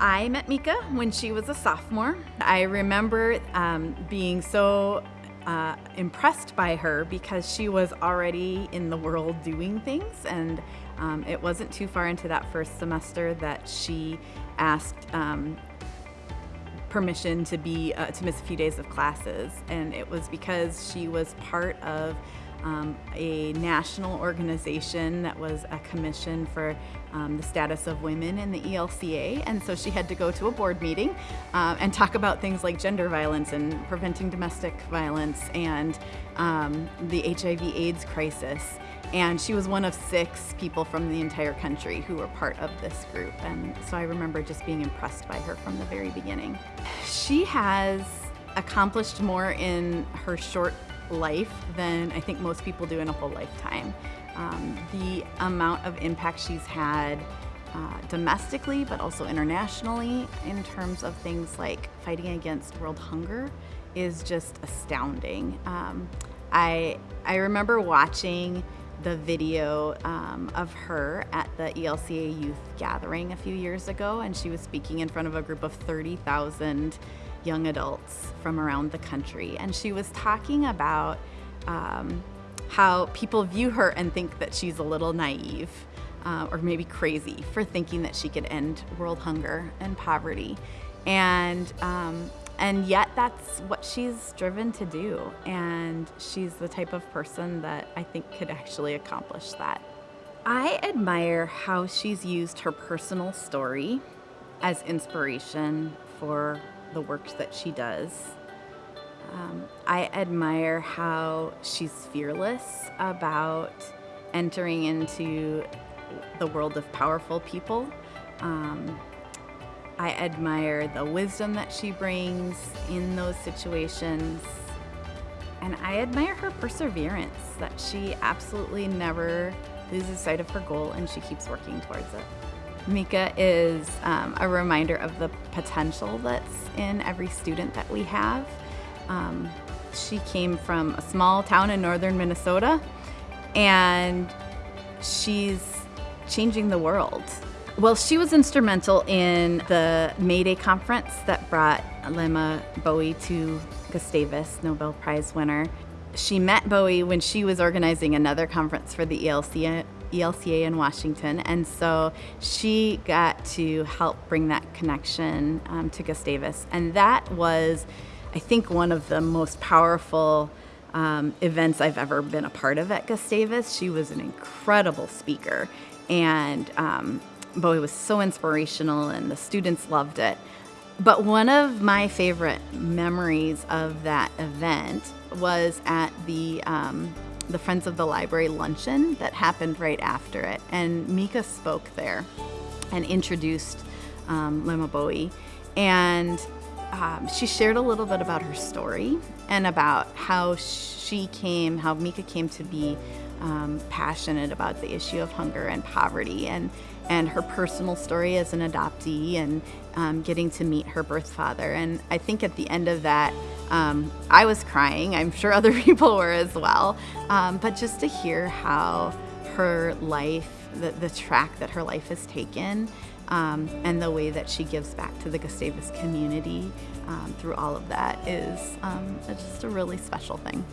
I met Mika when she was a sophomore. I remember um, being so uh, impressed by her because she was already in the world doing things and um, it wasn't too far into that first semester that she asked um, permission to be uh, to miss a few days of classes and it was because she was part of um, a national organization that was a commission for um, the status of women in the ELCA. And so she had to go to a board meeting uh, and talk about things like gender violence and preventing domestic violence and um, the HIV AIDS crisis. And she was one of six people from the entire country who were part of this group. And so I remember just being impressed by her from the very beginning. She has accomplished more in her short life than I think most people do in a whole lifetime. Um, the amount of impact she's had uh, domestically, but also internationally, in terms of things like fighting against world hunger, is just astounding. Um, I I remember watching the video um, of her at the ELCA youth gathering a few years ago, and she was speaking in front of a group of 30,000 young adults from around the country. And she was talking about um, how people view her and think that she's a little naive uh, or maybe crazy for thinking that she could end world hunger and poverty. And um, and yet that's what she's driven to do. And she's the type of person that I think could actually accomplish that. I admire how she's used her personal story as inspiration for the work that she does. Um, I admire how she's fearless about entering into the world of powerful people. Um, I admire the wisdom that she brings in those situations. And I admire her perseverance, that she absolutely never loses sight of her goal and she keeps working towards it. Mika is um, a reminder of the potential that's in every student that we have. Um, she came from a small town in northern Minnesota and she's changing the world. Well, she was instrumental in the May Day conference that brought Leymah Gbowee to Gustavus, Nobel Prize winner. She met Gbowee when she was organizing another conference for the ELCA ELCA in Washington, and so she got to help bring that connection um, to Gustavus. And that was, I think, one of the most powerful um, events I've ever been a part of at Gustavus. She was an incredible speaker, and um, Gbowee was so inspirational, and the students loved it. But one of my favorite memories of that event was at the um, the Friends of the Library luncheon that happened right after it. And Mika spoke there and introduced um, Leymah Gbowee. And um, she shared a little bit about her story and about how she came, how Mika came to be um, passionate about the issue of hunger and poverty and, and her personal story as an adoptee and um, getting to meet her birth father. And I think at the end of that, um, I was crying. I'm sure other people were as well. Um, but just to hear how her life, the, the track that her life has taken, um, and the way that she gives back to the Gustavus community um, through all of that is um, just a really special thing.